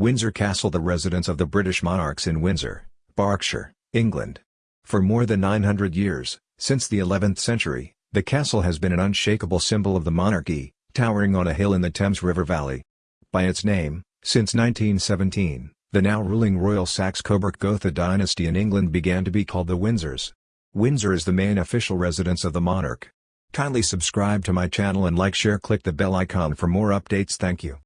Windsor Castle the residence of the British monarchs in Windsor, Berkshire, England. For more than 900 years, since the 11th century, the castle has been an unshakable symbol of the monarchy, towering on a hill in the Thames River Valley. By its name, since 1917, the now ruling Royal Saxe-Coburg Gotha dynasty in England began to be called the Windsors. Windsor is the main official residence of the monarch. Kindly subscribe to my channel and like share click the bell icon for more updates thank you.